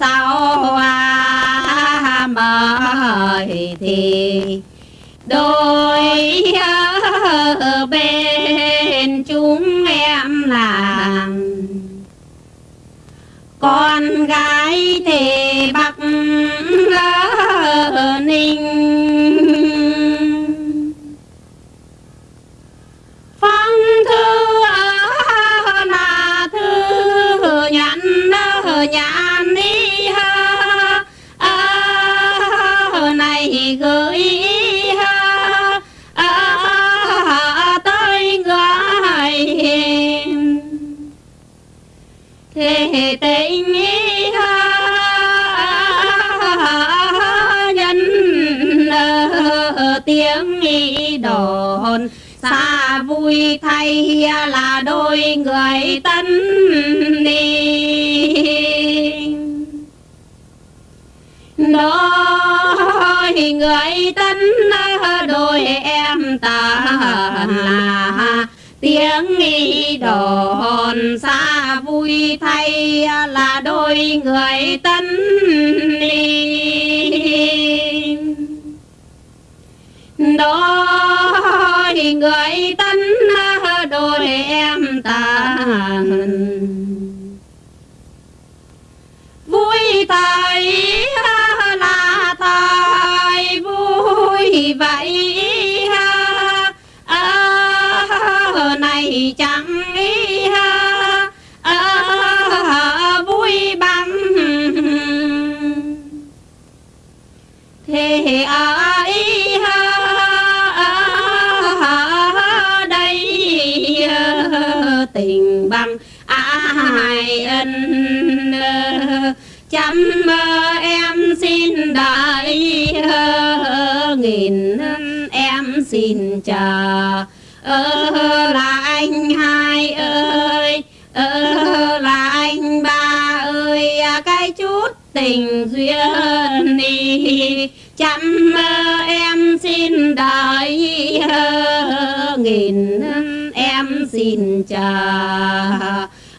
sau sao à mời thì đôi bên chúng em làng. Con gái thì bắc ninh. Phong thư là thư nhắn nhắn đi này gửi tới người thế tình ha, nhân tiếng đồn. Xa vui thay là đôi người tân đi đôi người tân đôi em ta là tiếng nghi đồn. Xa vui thay là đôi người tân đi đôi người tân đôi em ta vui thay vậy vậy à, này chẳng à, vui bằng thế ấy đây tình bằng ai ân chăm em xin đại nghìn em xin chờ ơ là anh hai ơi. Ơ là anh ba ơi. À, cái chút tình duyên đi. Chăm em xin đợi. Nghìn em xin chờ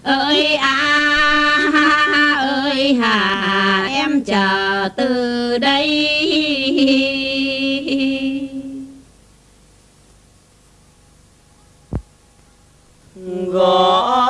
ơi à ơi hà, em chờ từ đây. 啊。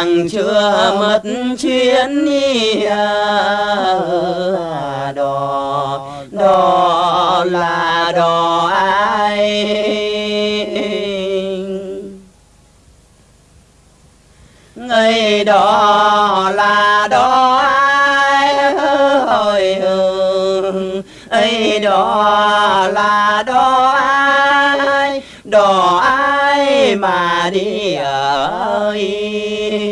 Càng chưa mất chuyến đi à, đò đò là đò ai? Người đò là đò ai? Ơi ấy đò là đò ai? Đò ai mà đi ơi à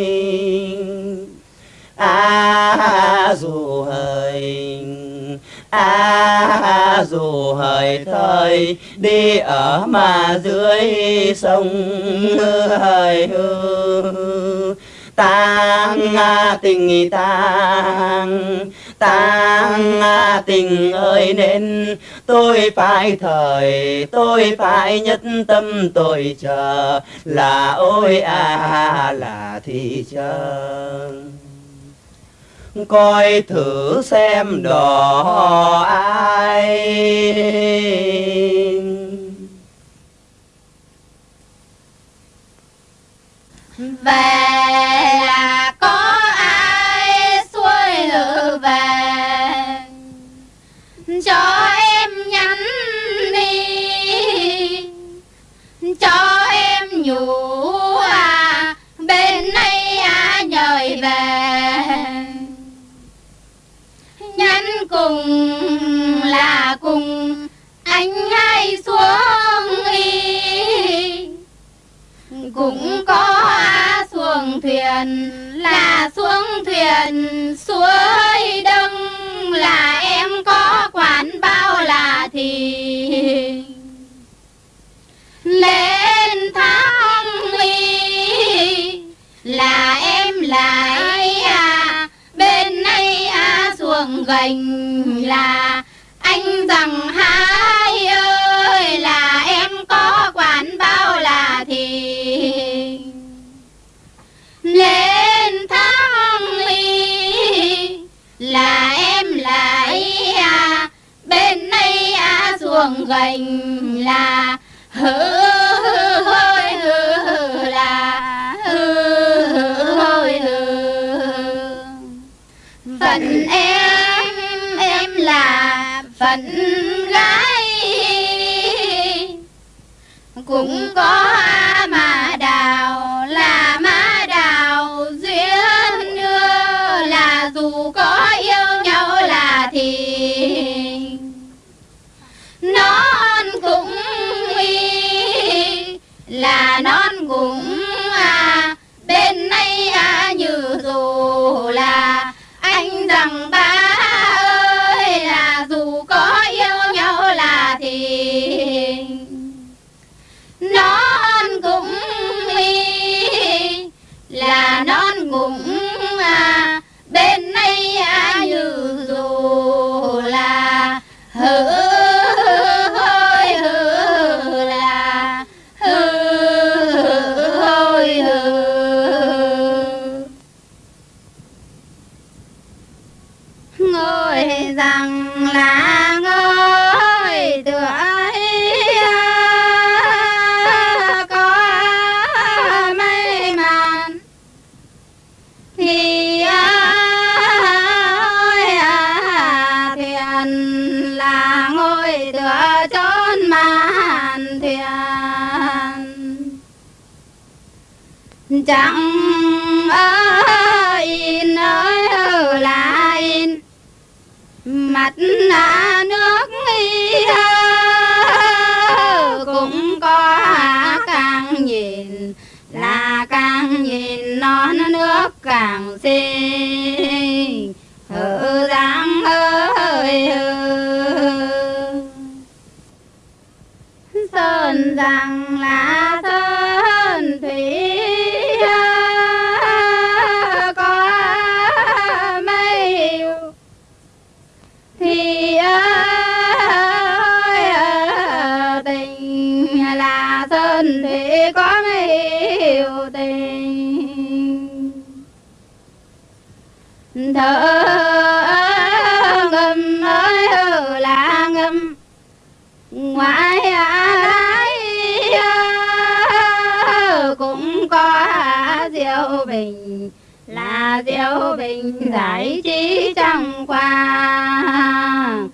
à dù hời thời đi ở mà dưới sông hời hư. Tang tình tang tang tình ơi nên, tôi phải thời, tôi phải nhất tâm tôi chờ. Là ôi à là thì chờ coi thử xem đò ai. Về cũng có xuồng thuyền, là xuống thuyền suối đông. Là em có quản bao là thì lên tháng y là em lại à bên nay à xuồng gành. Là anh rằng hai ơi, là em có chuông gành là hư hứ hôi, hư là hư hứ hôi, hư. Phận em em là phận gái, cũng có mà non cũng chẳng in ơi là in. Mặt là nước cũng có càng nhìn, là càng nhìn nó nước càng xinh. Hở dáng ơi sơn rằng bình là diệu bình giải trí trong qua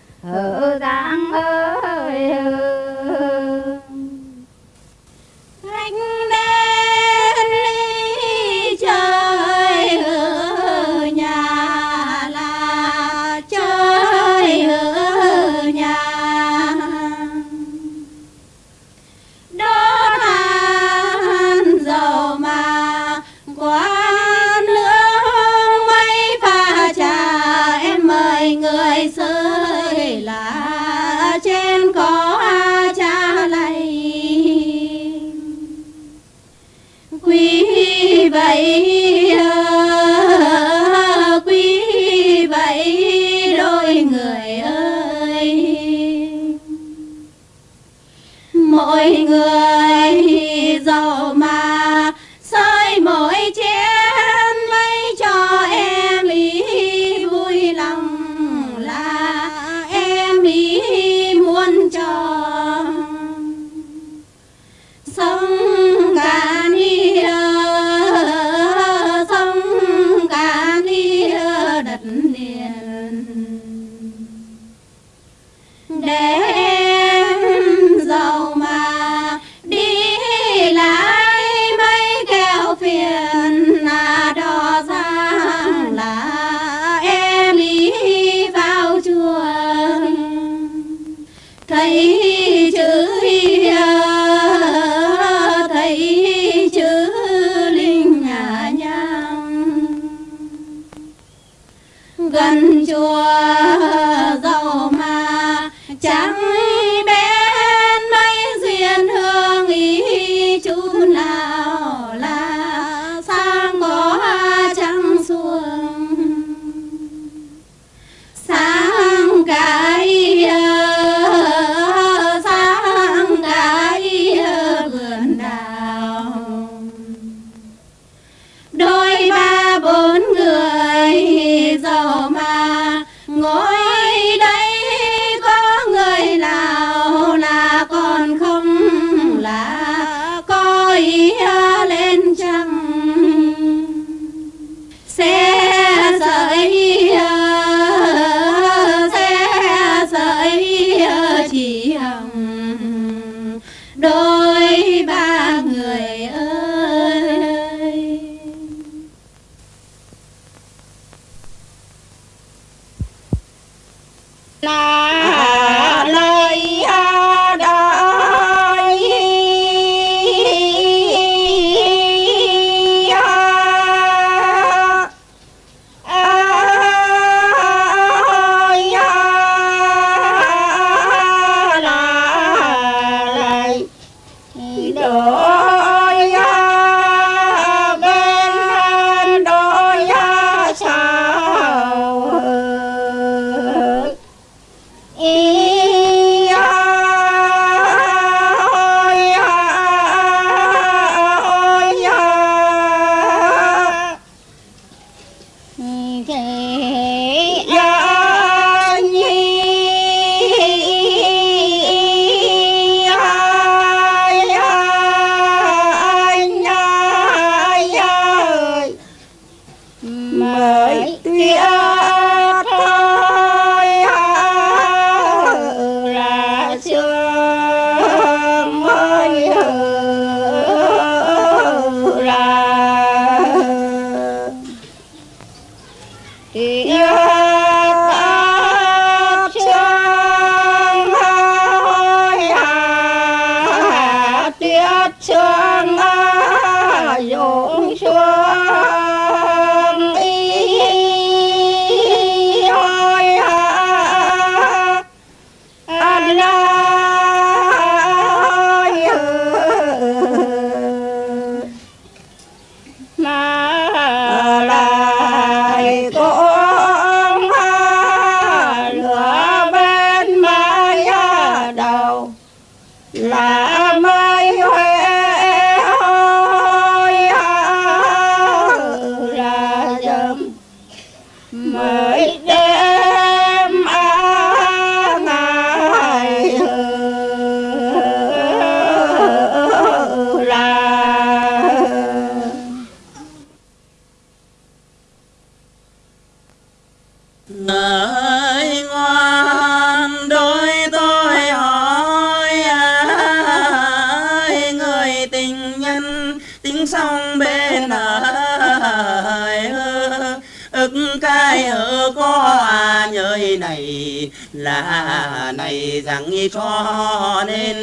là này rằng cho nên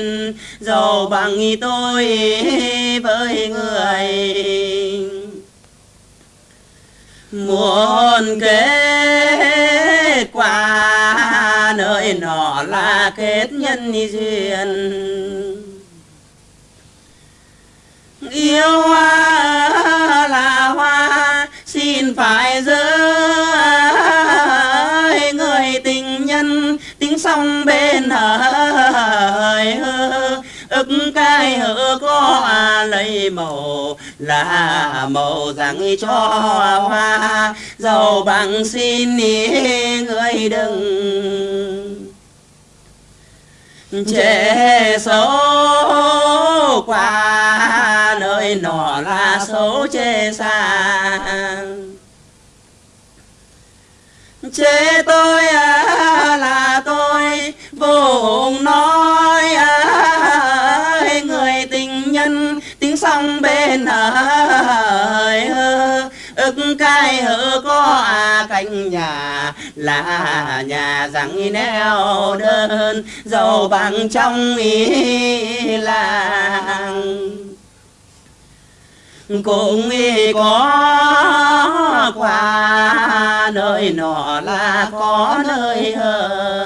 giàu bằng tôi với người. Muốn kết quả nơi nọ là kết nhân duyên. Yêu hoa là hoa, xin phải thiên hỡi ức cái hỡ có lấy màu, là màu rằng cho hoa. Giàu bằng xin ý người đừng chê xấu qua nơi nọ là xấu chê xa. Chê tôi à ai có à cánh nhà, là nhà rằng neo đơn giàu bằng trong ý làng. Cũng y có qua nơi nọ là có nơi hơn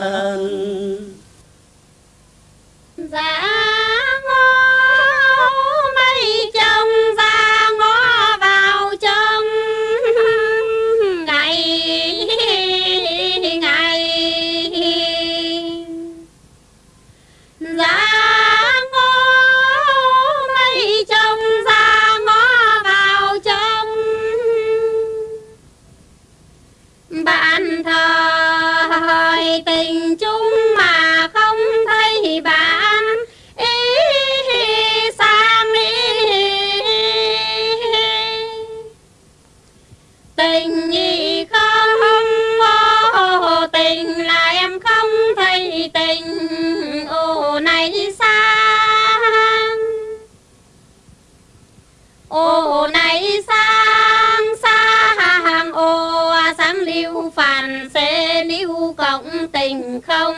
không tình không?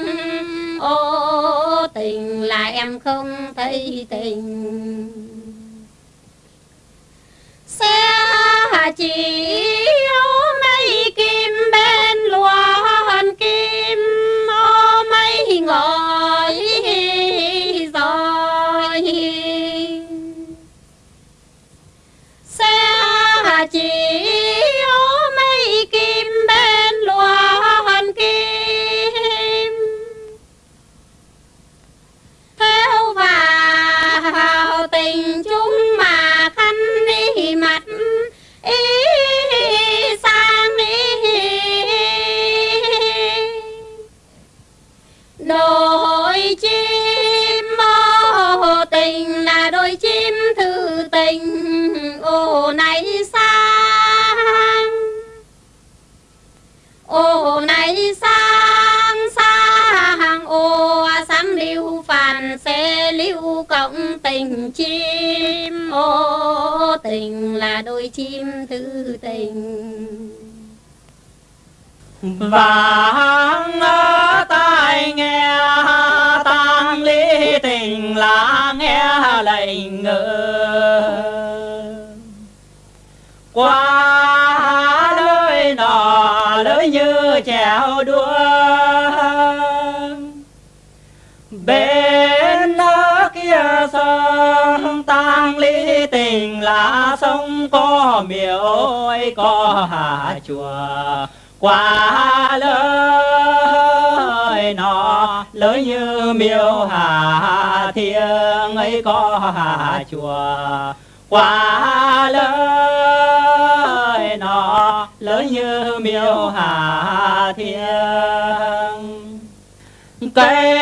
Ô, tình là em không thấy tình. Xe chỉ mấy kim bên loa thư ô này sang. Ô này sang sang. Ô sáng lưu phản sẽ lưu cộng tình chim. Ô tình là đôi chim thư tình. Vàng tai nghe tang lý tình là nghe lệnh ngờ. Qua nơi nọ lời như chèo đua. Bên đó kia sông tang lý tình là sông có miếu có hà chùa. Qua lời lỡ như miêu hà thiêng ấy có hà chùa, quá lời nó lỡ như miêu hà thiêng. Cây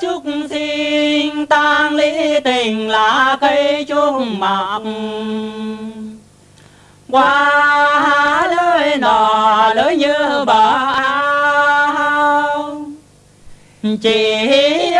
trúc sinh tang lý tình là cây trúc mọc. Qua lời nọ lỡ như bờ chỉ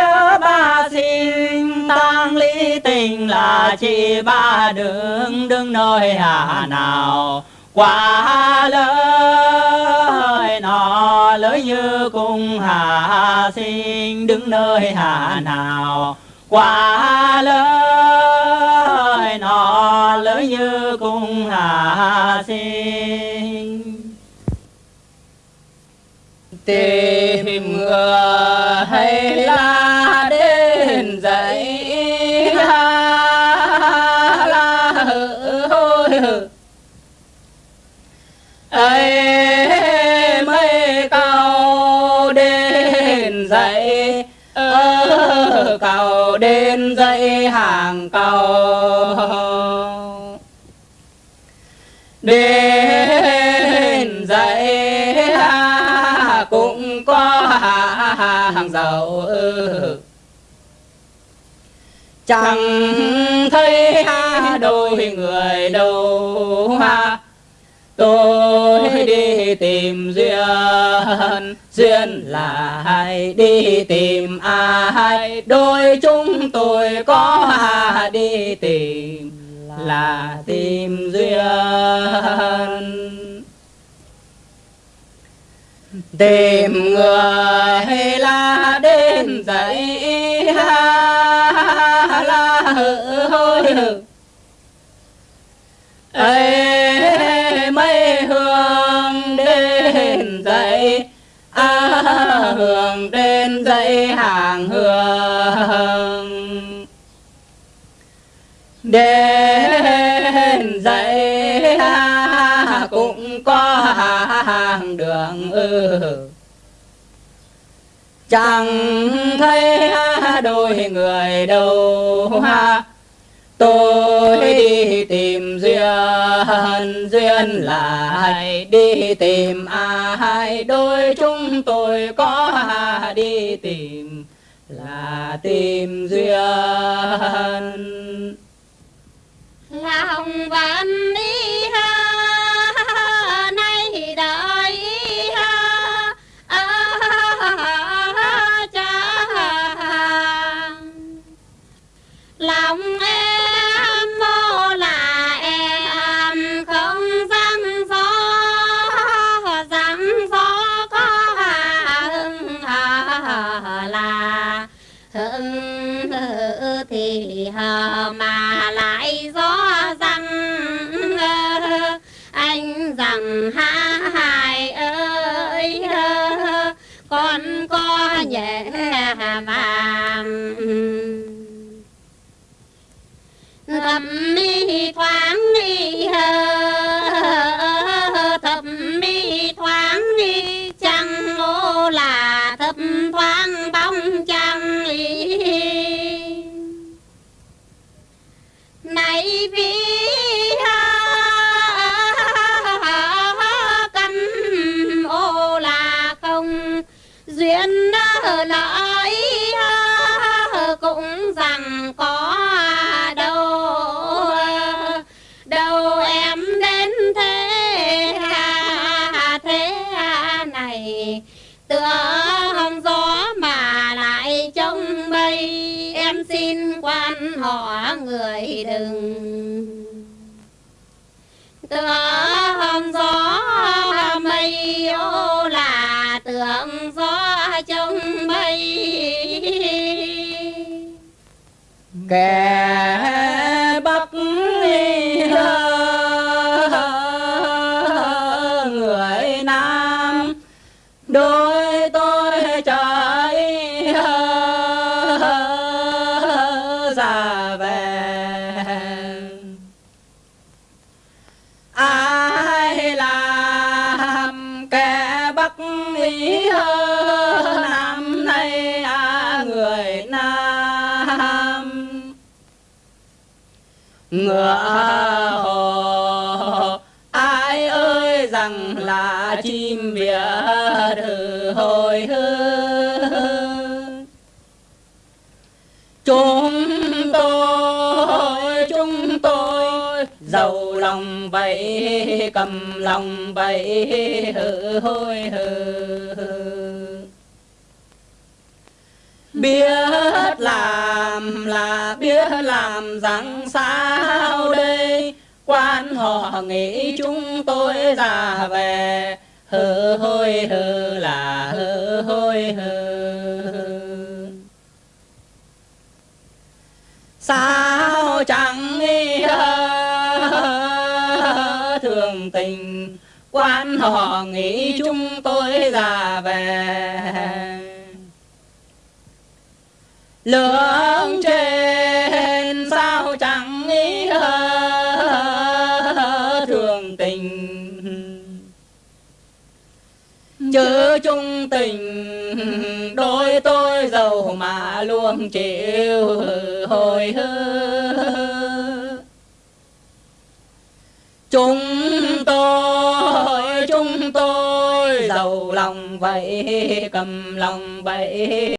ba xin tang lý tình là chỉ ba đường đứng nơi hà nào. Quá lời nọ lời như cung hà sinh đứng nơi hà nào. Quá lời nọ lời như cung hà sinh. Tìm người dậy là đến dậy la hơi, ấy mấy cao đến dậy ơ cầu đến dậy hàng cầu hàng dầu chẳng thấy đôi người đâu ha. tôi đi tìm duyên duyên là hay đi tìm ai? Đôi chúng tôi có đi tìm là tìm duyên tìm người la đến dậy ha la hự hôi hự ấy mấy hương đến dậy à, hương đến dậy hàng hương. Đến dậy cũng có hàng đường ừ. chẳng thấy đôi người đâu ha. Tôi đi tìm duyên duyên lại đi tìm ai? Đôi chúng tôi có đi tìm là tìm duyên. Lòng vẫn đi lợi cũng rằng có đâu. Đâu em đến thế thế này, tựa hồng gió mà lại trông mây. Em xin quan họ người đừng kẻ bắc người nam, đôi tôi trời ra về. Ai làm kẻ bắc ý năm nay ngựa hồ ai ơi rằng là chim việt thử hồi hương chúng tôi chúng tôi giàu lòng vậy cầm lòng vậy hừ hôi hừ biết làm là biết làm rằng sao đây? Quan họ nghĩ chúng tôi già về. Hừ hôi hừ là hừ hôi hừ sao chẳng nghĩ thường tình? Quan họ nghĩ chúng tôi già về lượng trên sao chẳng nghĩ thường tình. Chớ chung tình, đôi tôi giàu mà luôn chịu hồi hư chúng tôi chúng tôi giàu lòng vậy, cầm lòng vậy.